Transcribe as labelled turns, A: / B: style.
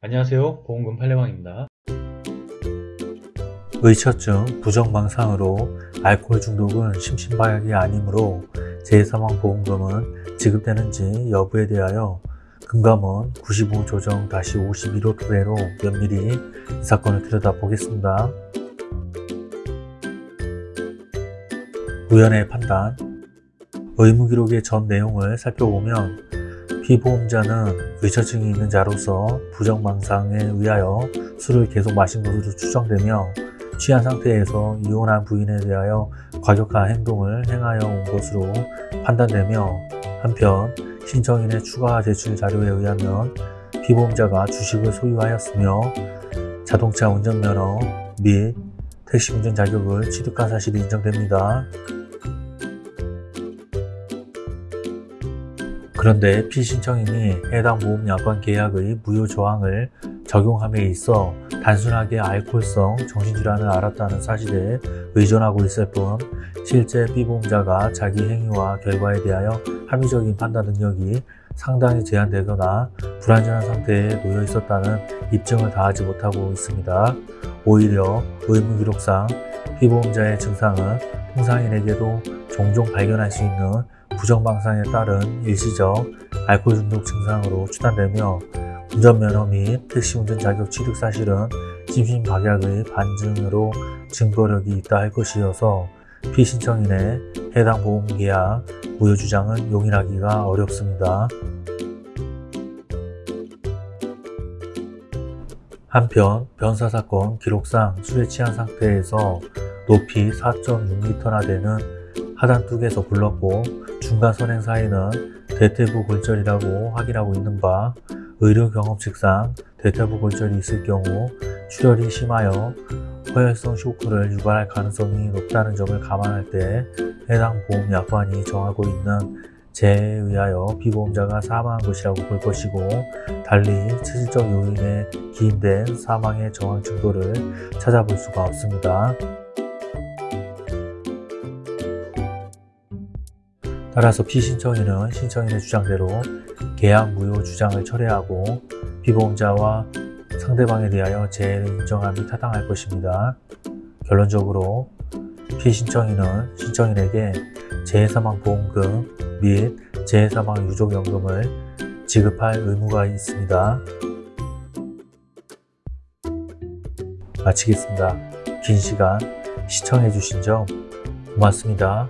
A: 안녕하세요. 보험금 팔례방입니다.
B: 의처증, 부정망상으로 알코올 중독은 심신마약이 아니므로 제3항보험금은 지급되는지 여부에 대하여 금감원 95조정-51호 토대로 면밀히 이 사건을 들여다보겠습니다. 우연의 판단. 의무기록의 전 내용을 살펴보면 피보험자는 의처증이 있는 자로서 부정망상에 의하여 술을 계속 마신 것으로 추정되며 취한 상태에서 이혼한 부인에 대하여 과격한 행동을 행하여 온 것으로 판단되며 한편 신청인의 추가 제출 자료에 의하면 피보험자가 주식을 소유하였으며 자동차 운전면허 및 택시 운전 자격을 취득한 사실이 인정됩니다. 그런데 피신청인이 해당 보험약관 계약의 무효 조항을 적용함에 있어 단순하게 알코올성 정신질환을 앓았다는 사실에 의존하고 있을 뿐 실제 피보험자가 자기 행위와 결과에 대하여 합리적인 판단 능력이 상당히 제한되거나 불안전한 상태에 놓여 있었다는 입증을 다하지 못하고 있습니다. 오히려 의무기록상 피보험자의 증상은 통상인에게도 종종 발견할 수 있는 부정방상에 따른 일시적 알코올 중독 증상으로 추단되며 운전면허 및 택시운전 자격 취득 사실은 심신박약의 반증으로 증거력이 있다 할 것이어서 피신청인의 해당 보험계약 무효 주장은 용인하기가 어렵습니다. 한편 변사사건 기록상 술에 취한 상태에서 높이 4.6m나 되는 하단 뚝에서 굴렀고 중간 선행 사이는 대퇴부 골절이라고 확인하고 있는 바 의료 경험 측상 대퇴부 골절이 있을 경우 출혈이 심하여 허혈성 쇼크를 유발할 가능성이 높다는 점을 감안할 때 해당 보험약관이 정하고 있는 재해에 의하여 피보험자가 사망한 것이라고 볼 것이고 달리 체질적 요인에 기인된 사망의 정황 증거를 찾아볼 수가 없습니다. 따라서 피신청인은 신청인의 주장대로 계약 무효 주장을 철회하고 피보험자와 상대방에 대하여 재해를 인정함이 타당할 것입니다. 결론적으로 피신청인은 신청인에게 재해사망보험금 및 재해사망 유족연금을 지급할 의무가 있습니다. 마치겠습니다. 긴 시간 시청해주신 점 고맙습니다.